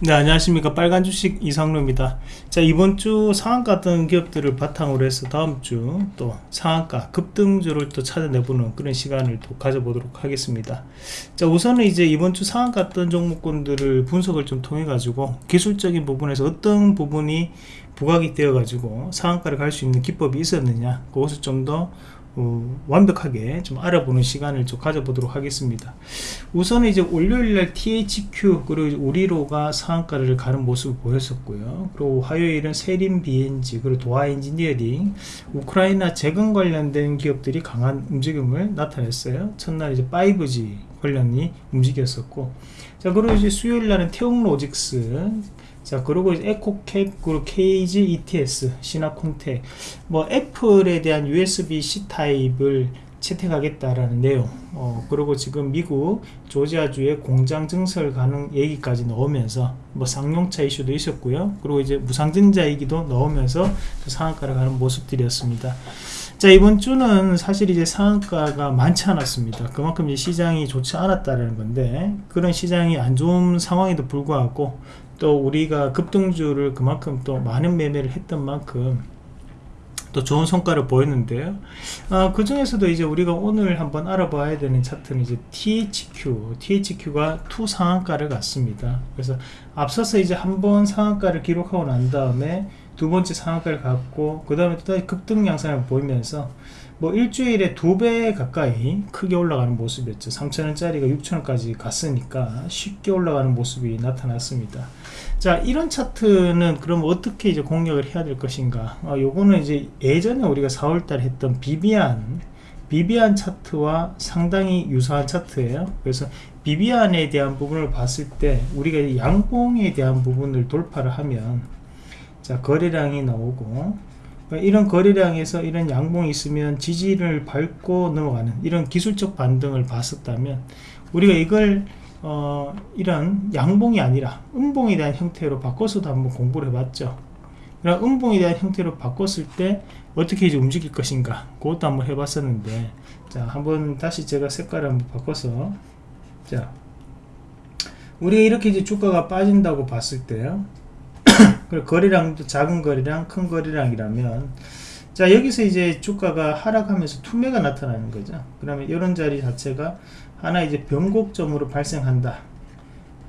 네 안녕하십니까. 빨간 주식 이상로입니다. 자 이번 주 상한가 던 기업들을 바탕으로 해서 다음 주 또 상한가 급등주를 또 찾아내보는 그런 시간을 또 가져보도록 하겠습니다. 자 우선은 이제 이번 주 상한가 던 종목군들을 분석을 좀 통해 가지고 기술적인 부분에서 어떤 부분이 부각이 되어 가지고 상한가를 갈 수 있는 기법이 있었느냐 그것을 좀 더 어, 완벽하게 좀 알아보는 시간을 좀 가져보도록 하겠습니다. 우선은 이제 월요일날 THQ 그리고 우리로가 상한가를 가는 모습을 보였었고요. 그리고 화요일은 세림 BNG 그리고 도하 엔지니어링 우크라이나 재건 관련된 기업들이 강한 움직임을 나타냈어요. 첫날 이제 5G 관련이 움직였었고. 자 그리고 이제 수요일날은 태용 로직스 자 그리고 에코캡 그리고 KG ETS 시나콘텍 뭐 애플에 대한 USB-C 타입을 채택하겠다라는 내용. 어, 그리고 지금 미국 조지아주의 공장 증설 가능 얘기까지 넣으면서 뭐 쌍용차 이슈도 있었고요. 그리고 이제 무상증자 얘기도 넣으면서 그 상한가를 가는 모습들이었습니다. 자 이번 주는 사실 이제 상한가가 많지 않았습니다. 그만큼 이제 시장이 좋지 않았다는 건데 그런 시장이 안 좋은 상황에도 불구하고 또 우리가 급등주를 그만큼 또 많은 매매를 했던 만큼 또 좋은 성과를 보였는데요. 아, 그 중에서도 이제 우리가 오늘 한번 알아봐야 되는 차트는 이제 THQ THQ가 two 상한가를 갔습니다. 그래서 앞서서 이제 한번 상한가를 기록하고 난 다음에 두 번째 상한가를 갔고 그 다음에 또 급등 양상을 보이면서 뭐 일주일에 두 배 가까이 크게 올라가는 모습이었죠. 3천원짜리가 6천원까지 갔으니까 쉽게 올라가는 모습이 나타났습니다. 자 이런 차트는 그럼 어떻게 이제 공략을 해야 될 것인가? 어, 요거는 이제 예전에 우리가 4월달에 했던 비비안 비비안 차트와 상당히 유사한 차트예요. 그래서 비비안에 대한 부분을 봤을 때 우리가 양봉에 대한 부분을 돌파를 하면 자 거래량이 나오고 그러니까 이런 거래량에서 이런 양봉이 있으면 지지를 밟고 넘어가는 이런 기술적 반등을 봤었다면 우리가 이걸 어, 이런 양봉이 아니라 음봉에 대한 형태로 바꿔서도 한번 공부를 해봤죠. 그럼 음봉에 대한 형태로 바꿨을 때 어떻게 이제 움직일 것인가 그것도 한번 해봤었는데 자 한번 다시 제가 색깔을 한번 바꿔서 자 우리가 이렇게 이제 주가가 빠진다고 봤을 때요 그리고 거래량도 작은 거래량 큰 거래량이라면 자 여기서 이제 주가가 하락하면서 투매가 나타나는 거죠. 그러면 이런 자리 자체가 하나 이제 변곡점으로 발생한다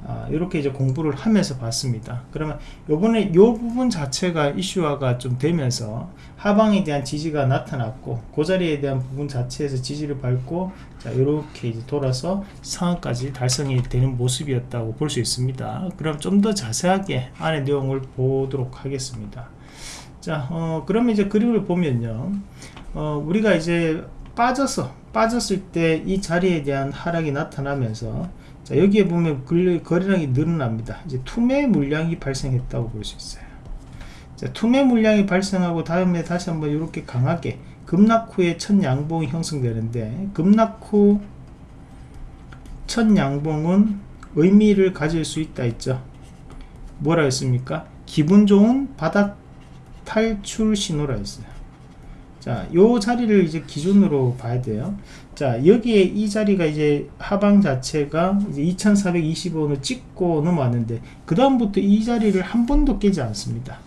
아, 이렇게 이제 공부를 하면서 봤습니다. 그러면 요번에 요 부분 자체가 이슈화가 좀 되면서 하방에 대한 지지가 나타났고 그 자리에 대한 부분 자체에서 지지를 밟고 자 이렇게 이제 돌아서 상한까지 달성이 되는 모습이었다고 볼 수 있습니다. 그럼 좀 더 자세하게 안의 내용을 보도록 하겠습니다. 자 어, 그러면 이제 그림을 보면요. 어, 우리가 이제 빠져서 빠졌을 때 이 자리에 대한 하락이 나타나면서 자 여기에 보면 거래량이 늘어납니다. 이제 투매 물량이 발생했다고 볼 수 있어요. 자 투매 물량이 발생하고 다음에 다시 한번 이렇게 강하게 급락 후에 첫 양봉이 형성되는데 급락 후 첫 양봉은 의미를 가질 수 있다 했죠. 뭐라 했습니까? 기분 좋은 바닥 탈출 신호라 했어요 자, 요 자리를 이제 기준으로 봐야 돼요. 자, 여기에 이 자리가 이제 하방 자체가 이제 2425는 찍고 넘어왔는데, 그다음부터 이 자리를 한 번도 깨지 않습니다.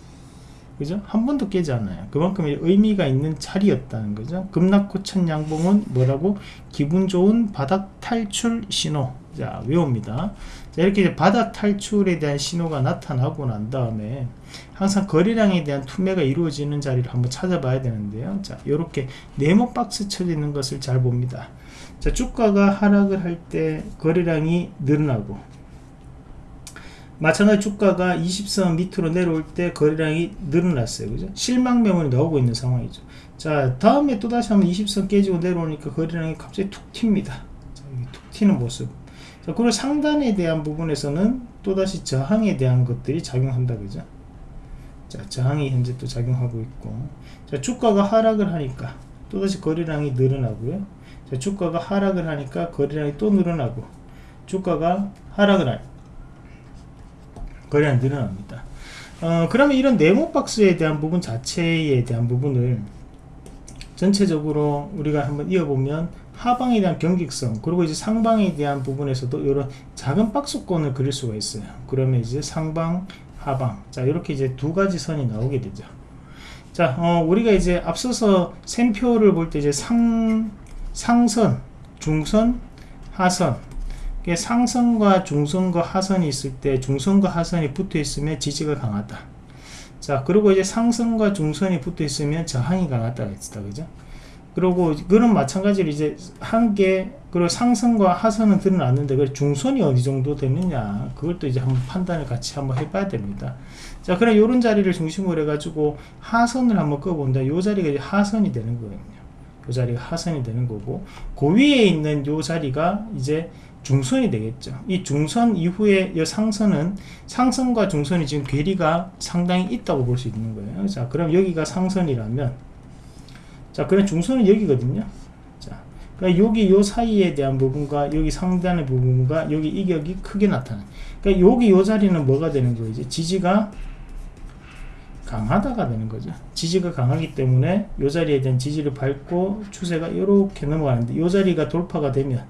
그죠? 한 번도 깨지 않아요. 그만큼 의미가 있는 자리였다는 거죠. 급락후 첫 양봉은 뭐라고? 기분 좋은 바닥 탈출 신호. 자, 외웁니다. 자, 이렇게 바닥 탈출에 대한 신호가 나타나고 난 다음에 항상 거래량에 대한 투매가 이루어지는 자리를 한번 찾아봐야 되는데요. 자, 이렇게 네모 박스 쳐져 있는 것을 잘 봅니다. 자, 주가가 하락을 할 때 거래량이 늘어나고 마찬가지 주가가 20선 밑으로 내려올 때 거래량이 늘어났어요. 그죠? 실망 매물이 나오고 있는 상황이죠. 자, 다음에 또다시 한번 20선 깨지고 내려오니까 거래량이 갑자기 툭 튑니다. 자, 툭 튀는 모습. 자, 그리고 상단에 대한 부분에서는 또다시 저항에 대한 것들이 작용한다. 그죠? 자, 저항이 현재 또 작용하고 있고. 자, 주가가 하락을 하니까 또다시 거래량이 늘어나고요. 자, 주가가 하락을 하니까 거래량이 또 늘어나고. 주가가 하락을 하니까 거래량이 늘어납니다. 어, 그러면 이런 네모 박스에 대한 부분 자체에 대한 부분을 전체적으로 우리가 한번 이어보면 하방에 대한 경직성 그리고 이제 상방에 대한 부분에서도 이런 작은 박스권을 그릴 수가 있어요. 그러면 이제 상방 하방. 자 이렇게 이제 두 가지 선이 나오게 되죠. 자 어, 우리가 이제 앞서서 샘표를 볼 때 이제 상 상선 중선 하선. 상선과 중선과 하선이 있을 때 중선과 하선이 붙어 있으면 지지가 강하다. 자 그리고 이제 상선과 중선이 붙어 있으면 저항이 강하다 했다 그죠 그리고 그런 마찬가지로 이제 한 개 그리고 상선과 하선은 드러났는데 그 중선이 어디 정도 되느냐. 또 이제 한번 판단을 같이 한번 해봐야 됩니다. 자 그럼 요런 자리를 중심으로 해가지고 하선을 한번 꺼본다. 요 자리가 이제 하선이 되는 거거든요. 요 자리가 하선이 되는 거고 그 위에 있는 요 자리가 이제 중선이 되겠죠. 이 중선 이후에 이 상선은 상선과 중선이 지금 괴리가 상당히 있다고 볼 수 있는 거예요. 자 그럼 여기가 상선이라면 자 그럼 중선은 여기거든요. 자 그러니까 여기 요 사이에 대한 부분과 여기 상단의 부분과 여기 이격이 크게 나타나 그러니까 여기 요 자리는 뭐가 되는 거예요 지지가 강하다가 되는 거죠. 지지가 강하기 때문에 요 자리에 대한 지지를 밟고 추세가 이렇게 넘어가는데 요 자리가 돌파가 되면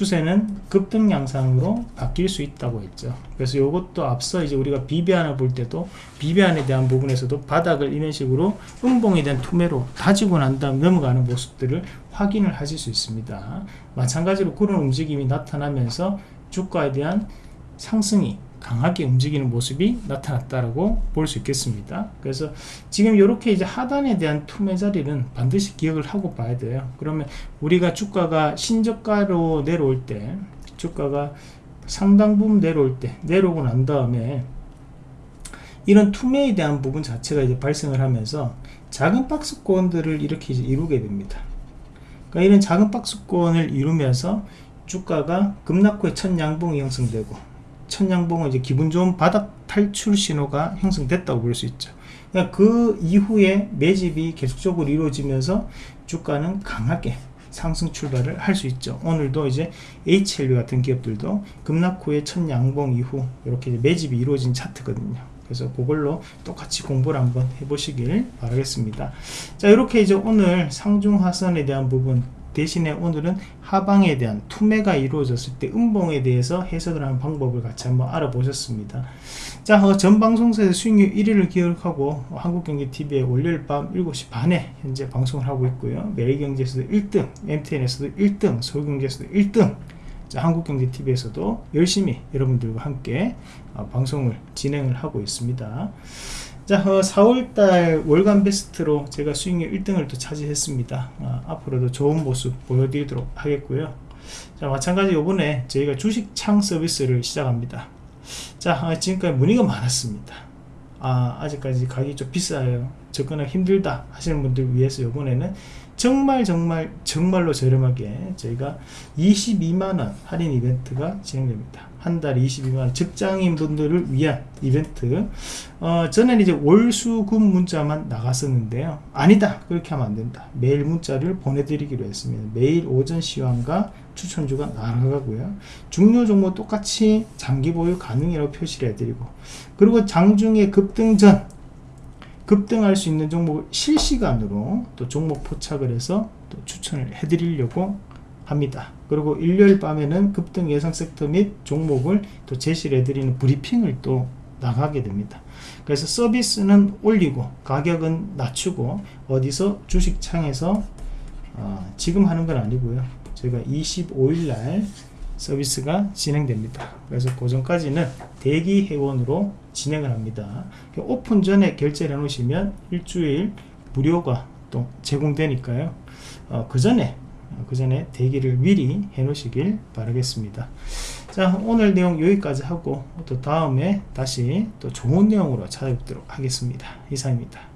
추세는 급등 양상으로 바뀔 수 있다고 했죠. 그래서 이것도 앞서 이제 우리가 비비안을 볼 때도 비비안에 대한 부분에서도 바닥을 이런 식으로 음봉에 대한 투매로 다지고 난 다음 넘어가는 모습들을 확인을 하실 수 있습니다. 마찬가지로 그런 움직임이 나타나면서 주가에 대한 상승이 강하게 움직이는 모습이 나타났다라고 볼 수 있겠습니다. 그래서 지금 이렇게 이제 하단에 대한 투매 자리는 반드시 기억을 하고 봐야 돼요. 그러면 우리가 주가가 신저가로 내려올 때 주가가 상당 부분 내려올 때 내려오고 난 다음에 이런 투매에 대한 부분 자체가 이제 발생을 하면서 작은 박스권들을 이렇게 이루게 됩니다. 그러니까 이런 작은 박스권을 이루면서 주가가 급락 후에 첫 양봉이 형성되고 천냥봉은 이제 기분 좋은 바닥 탈출 신호가 형성됐다고 볼 수 있죠. 그 이후에 매집이 계속적으로 이루어지면서 주가는 강하게 상승 출발을 할 수 있죠. 오늘도 이제 HLB 같은 기업들도 급락 후에 첫 양봉 이후 이렇게 매집이 이루어진 차트거든요. 그래서 그걸로 똑같이 공부를 한번 해보시길 바라겠습니다. 자 이렇게 이제 오늘 상중하선에 대한 부분 대신에 오늘은 하방에 대한 투매가 이루어졌을 때 음봉에 대해서 해석을 하는 방법을 같이 한번 알아보셨습니다. 자, 어, 전 방송사에서 수익률 1위를 기록하고 한국경제TV에 월요일 밤 7시 반에 현재 방송을 하고 있고요. 매일경제에서도 1등, MTN에서도 1등, 서울경제에서도 1등, 자, 한국경제TV에서도 열심히 여러분들과 함께 어, 방송을 진행을 하고 있습니다. 자 어, 4월달 월간 베스트로 제가 수익률 1등을 또 차지했습니다. 어, 앞으로도 좋은 모습 보여드리도록 하겠고요. 자 마찬가지 요번에 저희가 주식 창 서비스를 시작합니다. 자 어, 지금까지 문의가 많았습니다. 아 아직까지 가격이 좀 비싸요. 접근하기 힘들다 하시는 분들 위해서 요번에는 정말 정말 정말로 저렴하게 저희가 22만원 할인 이벤트가 진행됩니다. 한 달에 22만원. 직장인 분들을 위한 이벤트. 어, 전에는 이제 월수금 문자만 나갔었는데요. 아니다. 그렇게 하면 안된다. 매일 문자를 보내드리기로 했습니다. 매일 오전 시황과 추천주가 나가고요. 중요 종목 똑같이 장기 보유 가능이라고 표시를 해드리고 그리고 장중에 급등 전 급등할 수 있는 종목을 실시간으로 또 종목 포착을 해서 또 추천을 해드리려고 합니다. 그리고 일요일 밤에는 급등 예상 섹터 및 종목을 또 제시를 해드리는 브리핑을 또 나가게 됩니다. 그래서 서비스는 올리고 가격은 낮추고 어디서 주식창에서 어, 지금 하는 건 아니고요. 저희가 25일 날 서비스가 진행됩니다. 그래서 그 전까지는 대기 회원으로 진행을 합니다. 오픈 전에 결제를 해 놓으시면 일주일 무료가 또 제공되니까요. 어, 그 전에 그 전에 대기를 미리 해 놓으시길 바라겠습니다. 자 오늘 내용 여기까지 하고 또 다음에 다시 또 좋은 내용으로 찾아뵙도록 하겠습니다. 이상입니다.